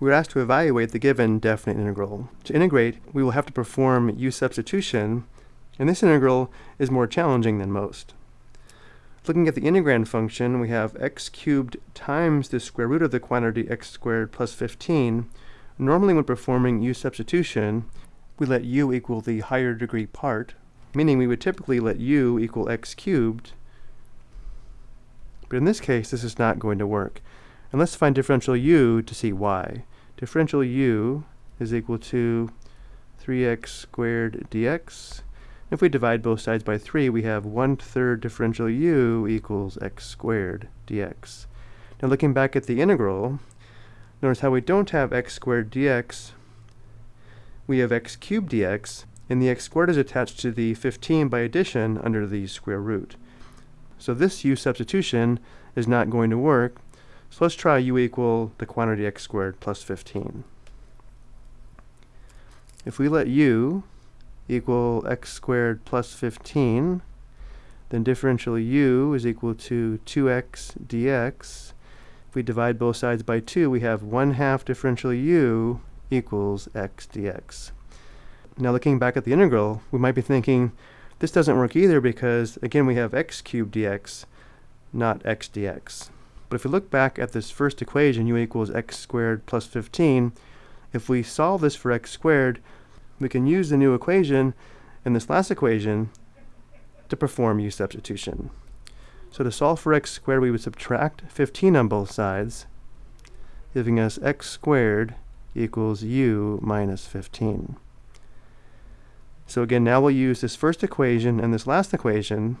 we're asked to evaluate the given definite integral. To integrate, we will have to perform u substitution, and this integral is more challenging than most. Looking at the integrand function, we have x cubed times the square root of the quantity x squared plus 15. Normally when performing u substitution, we let u equal the higher degree part, meaning we would typically let u equal x cubed, but in this case this is not going to work. And let's find differential u to see why. Differential u is equal to 3x squared dx if we divide both sides by 3, we have 1 third differential u equals x squared dx. Now looking back at the integral, notice how we don't have x squared dx, we have x cubed dx, and the x squared is attached to the 15 by addition under the square root. So this u substitution is not going to work, so let's try u equal the quantity x squared plus 15. If we let u equal x squared plus 15, then differential u is equal to 2x dx. If we divide both sides by 2, we have 1 half differential u equals x dx. Now looking back at the integral, we might be thinking, this doesn't work either because, again, we have x cubed dx, not x dx. But if we look back at this first equation, u equals x squared plus 15, if we solve this for x squared, we can use the new equation in this last equation to perform u substitution. So to solve for x squared, we would subtract 15 on both sides, giving us x squared equals u minus 15. So again, now we'll use this first equation and this last equation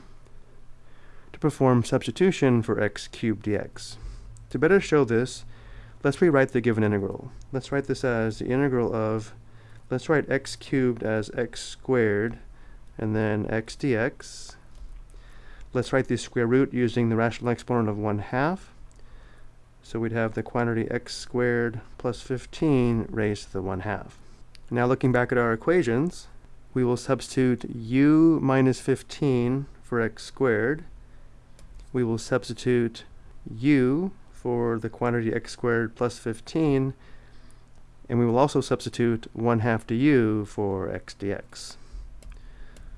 perform substitution for x cubed dx. To better show this, let's rewrite the given integral. Let's write this as the integral of let's write x cubed as x squared and then x dx. Let's write the square root using the rational exponent of 1 half. So we'd have the quantity x squared plus 15 raised to the 1 half. Now looking back at our equations, we will substitute u minus 15 for x squared. We will substitute u for the quantity x squared plus 15 and we will also substitute 1 half du for x dx.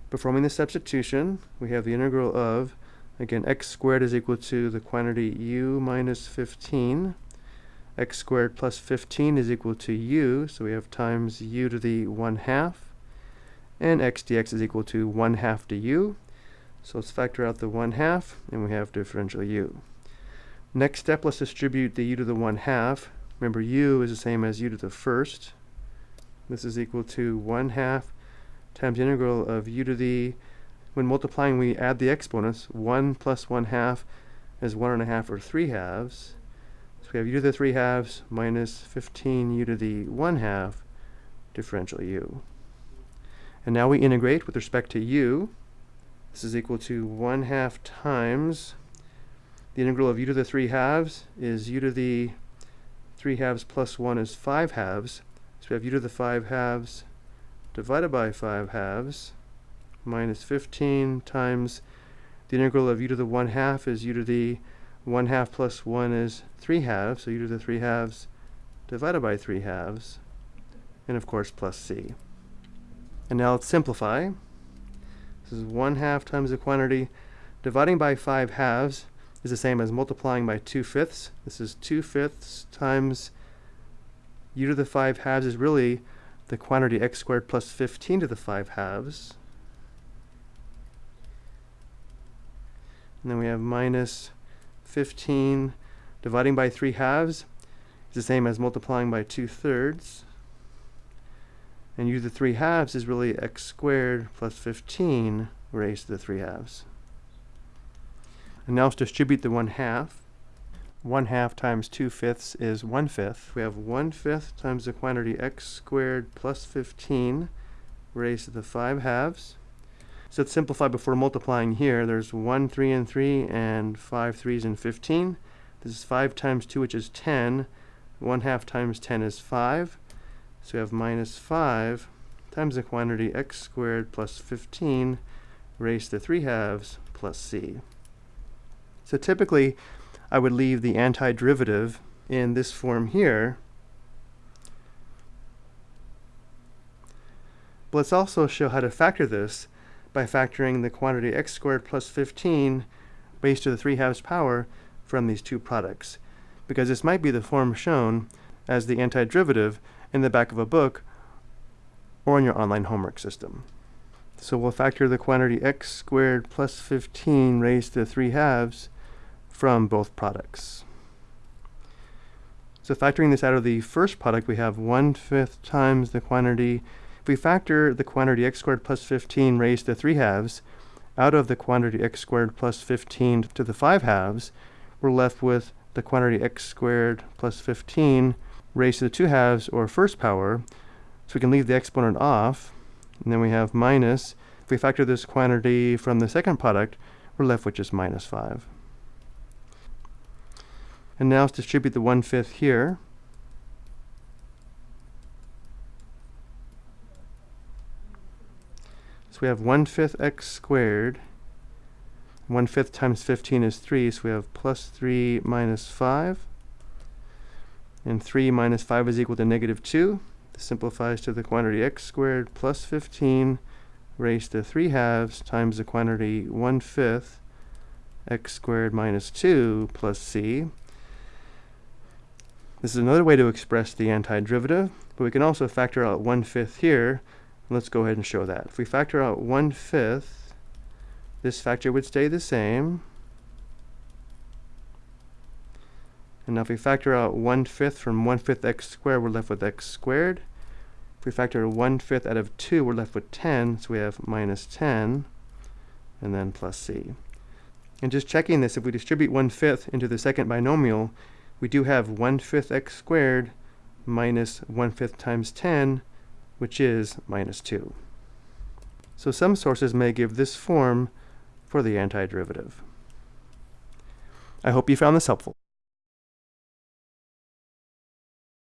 Performing the substitution, we have the integral of, again, x squared is equal to the quantity u minus 15. x squared plus 15 is equal du, so we have times u to the 1 half. And x dx is equal to 1 half to u. So let's factor out the 1 half, and we have differential u. Next step, let's distribute the u to the 1 half. Remember, u is the same as u to the first. This is equal to 1 half times the integral of u to the, when multiplying we add the exponents, 1 plus 1 half is 1 and a half or 3 halves. So we have u to the 3 halves minus 15 u to the 1 half differential u. And now we integrate with respect to u. This is equal to 1 half times the integral of u to the 3 halves is u to the 3 halves plus 1 is 5 halves. So we have u to the 5 halves divided by 5 halves minus 15 times the integral of u to the 1 half is u to the 1 half plus 1 is 3 halves. So u to the 3 halves divided by 3 halves. And of course plus c. And now let's simplify. This is 1 half times the quantity. Dividing by 5 halves is the same as multiplying by 2 fifths. This is 2 fifths times u to the 5 halves is really the quantity x squared plus 15 to the 5 halves. And then we have minus 15 dividing by 3 halves is the same as multiplying by 2 thirds. And u to the 3 halves is really x squared plus 15 raised to the 3 halves. And now let's distribute the 1 half. 1 half times 2 fifths is 1 fifth. We have 1 fifth times the quantity x squared plus 15 raised to the 5 halves. So let's simplify before multiplying here. There's 1 3 and 3 and 5 3s and 15. This is 5 times 2 which is 10. 1 half times 10 is 5. So we have minus 5 times the quantity x squared plus 15 raised to 3 halves plus c. So typically, I would leave the antiderivative in this form here. But let's also show how to factor this by factoring the quantity x squared plus 15 raised to the 3 halves power from these two products, because this might be the form shown as the antiderivative in the back of a book or in your online homework system. So we'll factor the quantity x squared plus 15 raised to the 3 halves from both products. So factoring this out of the first product, we have 1 fifth times the quantity. If we factor the quantity x squared plus 15 raised to 3 halves out of the quantity x squared plus 15 to the 5 halves, we're left with the quantity x squared plus 15 raised to the 2 halves, or first power. So we can leave the exponent off, and then we have minus. If we factor this quantity from the second product, we're left with just minus 5. And now let's distribute the 1 fifth here. So we have 1 fifth x squared. 1 fifth times 15 is 3, so we have plus 3 minus 5. And 3 minus 5 is equal to negative 2. This simplifies to the quantity x squared plus 15 raised to 3 halves times the quantity 1 fifth x squared minus 2 plus c. This is another way to express the antiderivative, but we can also factor out 1 fifth here. Let's go ahead and show that. If we factor out 1 fifth, this factor would stay the same. And now if we factor out 1 fifth from 1 fifth x squared, we're left with x squared. If we factor 1 fifth out of 2, we're left with 10, so we have minus 10, and then plus c. And just checking this, if we distribute 1 fifth into the second binomial, we do have 1 fifth x squared minus 1 fifth times 10, which is minus 2. So some sources may give this form for the antiderivative. I hope you found this helpful.